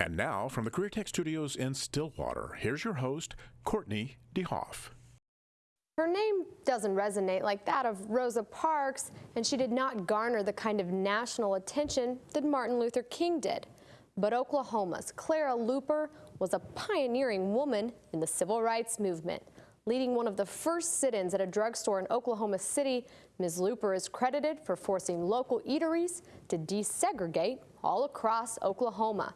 And now, from the Career Tech Studios in Stillwater, here's your host, Courtney DeHoff. Her name doesn't resonate like that of Rosa Parks, and she did not garner the kind of national attention that Martin Luther King did. But Oklahoma's Clara Luper was a pioneering woman in the civil rights movement. Leading one of the first sit-ins at a drugstore in Oklahoma City, Ms. Luper is credited for forcing local eateries to desegregate all across Oklahoma.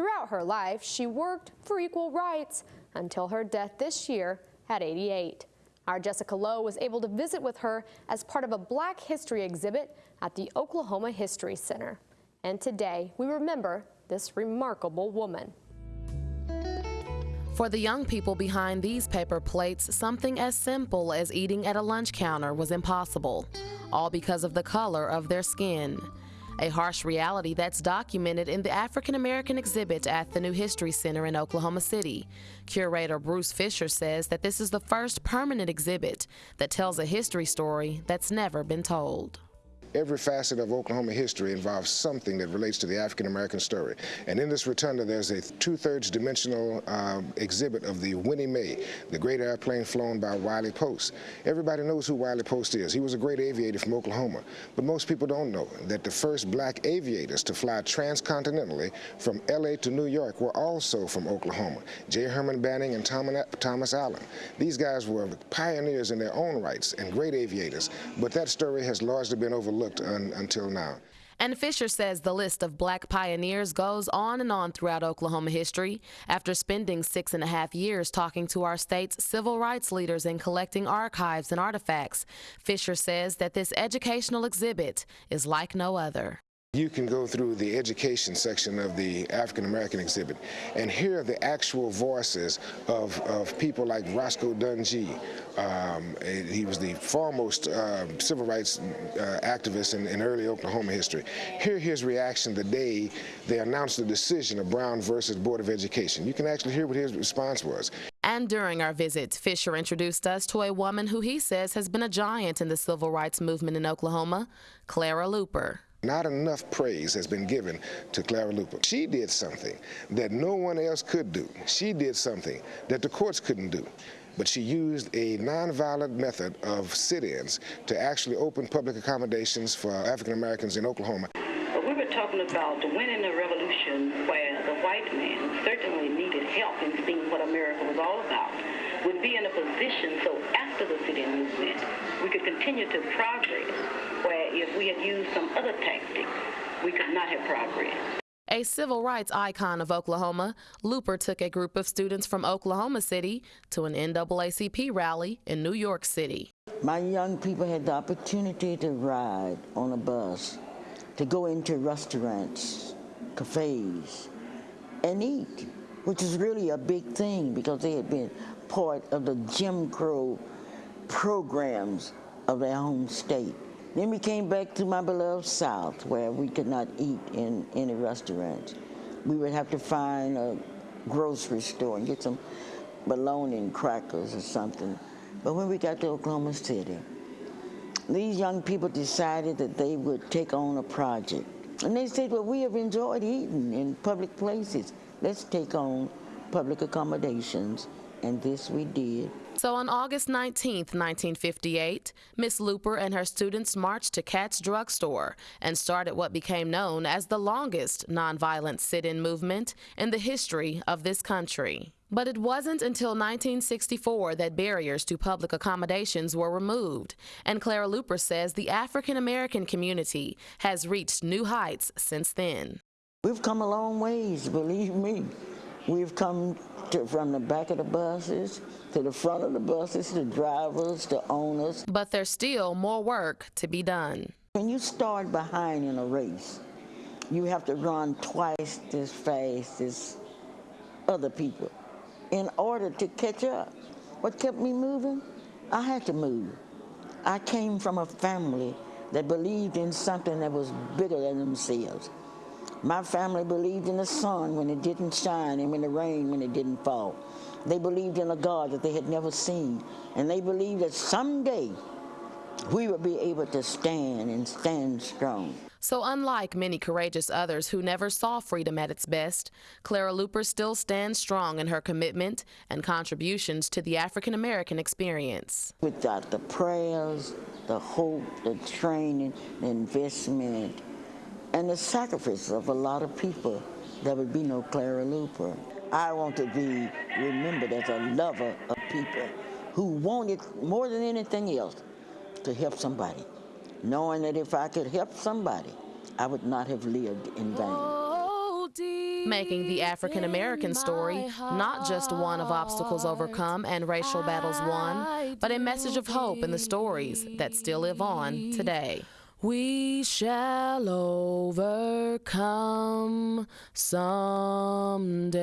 Throughout her life, she worked for equal rights until her death this year at 88. Our Jessica Lowe was able to visit with her as part of a Black History exhibit at the Oklahoma History Center. And today, we remember this remarkable woman. For the young people behind these paper plates, something as simple as eating at a lunch counter was impossible, all because of the color of their skin a harsh reality that's documented in the African American exhibit at the New History Center in Oklahoma City. Curator Bruce Fisher says that this is the first permanent exhibit that tells a history story that's never been told every facet of Oklahoma history involves something that relates to the African American story. And in this rotunda, there's a two-thirds dimensional um, exhibit of the Winnie Mae, the great airplane flown by Wiley Post. Everybody knows who Wiley Post is. He was a great aviator from Oklahoma. But most people don't know that the first black aviators to fly transcontinentally from L.A. to New York were also from Oklahoma. J. Herman Banning and Thomas Allen. These guys were pioneers in their own rights and great aviators, but that story has largely been overlooked overlooked un until now. And Fisher says the list of black pioneers goes on and on throughout Oklahoma history. After spending six and a half years talking to our state's civil rights leaders and collecting archives and artifacts, Fisher says that this educational exhibit is like no other. You can go through the education section of the African American exhibit and hear the actual voices of, of people like Roscoe Dunjee. Um, he was the foremost uh, civil rights uh, activist in, in, early Oklahoma history. Hear his reaction the day they announced the decision of Brown versus Board of Education. You can actually hear what his response was. And during our visit, Fisher introduced us to a woman who he says has been a giant in the civil rights movement in Oklahoma, Clara Luper. Not enough praise has been given to Clara Luper. She did something that no one else could do. She did something that the courts couldn't do. But she used a nonviolent method of sit-ins to actually open public accommodations for African Americans in Oklahoma. We were talking about the winning a revolution where the white man certainly needed help in seeing what America was all about would be in a position so after the sit-in movement we could continue to progress where if we had used some other tactics, we could not have progressed. A civil rights icon of Oklahoma, Luper took a group of students from Oklahoma City to an NAACP rally in New York City. My young people had the opportunity to ride on a bus, to go into restaurants, cafes, and eat, which is really a big thing because they had been part of the Jim Crow programs of their home state. Then we came back to my beloved South where we could not eat in any restaurants. We would have to find a grocery store and get some bologna and crackers or something. But when we got to Oklahoma City, these young people decided that they would take on a project. And they said, well, we have enjoyed eating in public places. Let's take on public accommodations and this we did. So on August 19, 1958, Miss Luper and her students marched to Katz Drugstore and started what became known as the longest nonviolent sit-in movement in the history of this country. But it wasn't until 1964 that barriers to public accommodations were removed, and Clara Luper says the African American community has reached new heights since then. We've come a long ways, believe me. We've come to, from the back of the buses to the front of the buses, to drivers, to owners. But there's still more work to be done. When you start behind in a race, you have to run twice as fast as other people in order to catch up. What kept me moving? I had to move. I came from a family that believed in something that was bigger than themselves. My family believed in the sun when it didn't shine and in the rain when it didn't fall. They believed in a God that they had never seen. And they believed that someday, we would be able to stand and stand strong. So, unlike many courageous others who never saw freedom at its best, Clara Luper still stands strong in her commitment and contributions to the African American experience. Without the prayers, the hope, the training, the investment, and the sacrifice of a lot of people, there would be no Clara Luper. I want to be remembered as a lover of people who wanted more than anything else to help somebody knowing that if I could help somebody, I would not have lived in vain. Making the African American story not just one of obstacles overcome and racial battles won, but a message of hope in the stories that still live on today. We shall overcome someday.